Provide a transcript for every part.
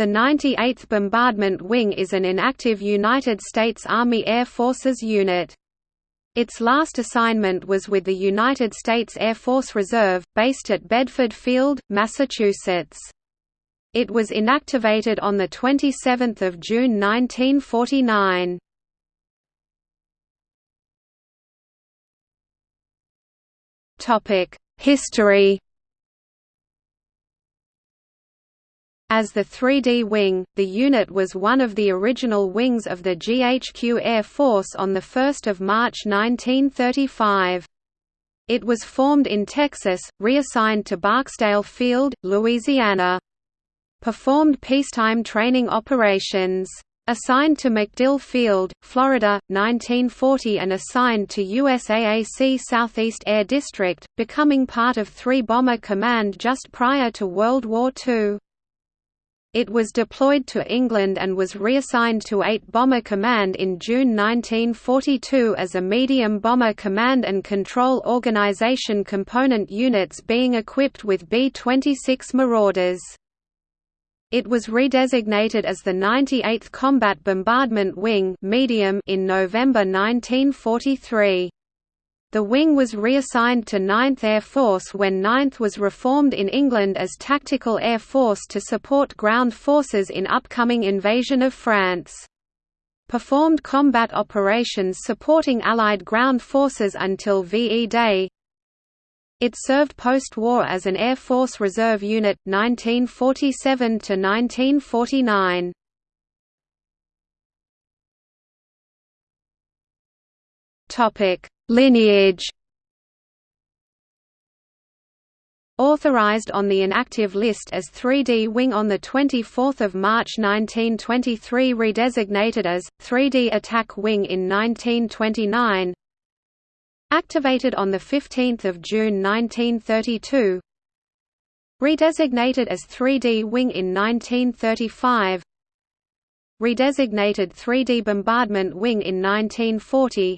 The 98th Bombardment Wing is an inactive United States Army Air Forces unit. Its last assignment was with the United States Air Force Reserve, based at Bedford Field, Massachusetts. It was inactivated on 27 June 1949. History As the 3D Wing, the unit was one of the original wings of the GHQ Air Force on 1 March 1935. It was formed in Texas, reassigned to Barksdale Field, Louisiana. Performed peacetime training operations. Assigned to MacDill Field, Florida, 1940 and assigned to USAAC Southeast Air District, becoming part of 3 Bomber Command just prior to World War II. It was deployed to England and was reassigned to 8 Bomber Command in June 1942 as a medium bomber command and control organisation component units being equipped with B-26 Marauders. It was redesignated as the 98th Combat Bombardment Wing medium in November 1943. The wing was reassigned to 9th Air Force when 9th was reformed in England as Tactical Air Force to support ground forces in upcoming invasion of France. Performed combat operations supporting Allied ground forces until VE Day. It served post-war as an Air Force Reserve unit, 1947 to 1949. Topic Lineage Authorized on the inactive list as 3D Wing on 24 March 1923 redesignated as, 3D Attack Wing in 1929 Activated on 15 June 1932 Redesignated as 3D Wing in 1935 Redesignated 3D Bombardment Wing in 1940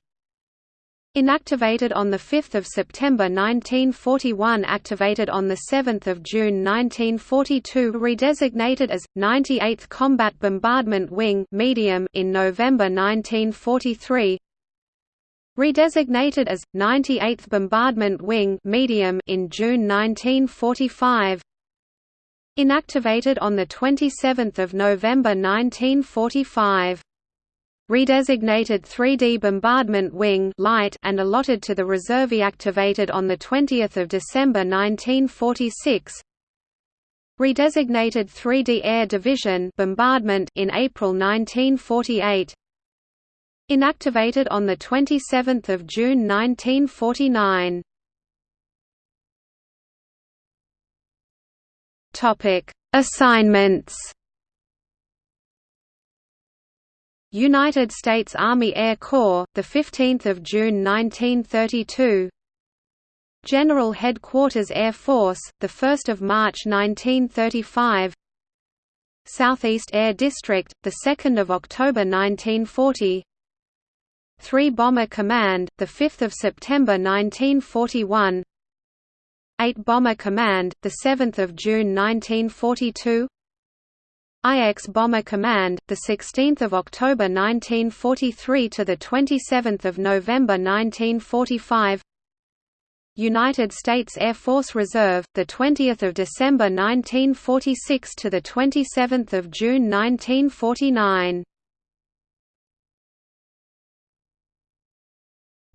Inactivated on 5 September 1941 Activated on 7 June 1942 Redesignated as, 98th Combat Bombardment Wing medium in November 1943 Redesignated as, 98th Bombardment Wing medium in June 1945 Inactivated on 27 November 1945 redesignated 3D Bombardment Wing light and allotted to the reserve activated on 20 December 1946 redesignated 3D Air Division bombardment in April 1948 inactivated on 27 June 1949 topic Assignments United States Army Air Corps, the 15th of June 1932. General Headquarters Air Force, the 1st of March 1935. Southeast Air District, the 2nd of October 1940. 3 Bomber Command, the 5th of September 1941. 8 Bomber Command, the 7th of June 1942. IX Bomber Command, the 16th of October 1943 to the 27th of November 1945. United States Air Force Reserve, the 20th of December 1946 to the 27th of June 1949.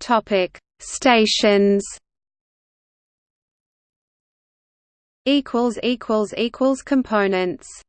Topic: Stations. Equals equals equals components.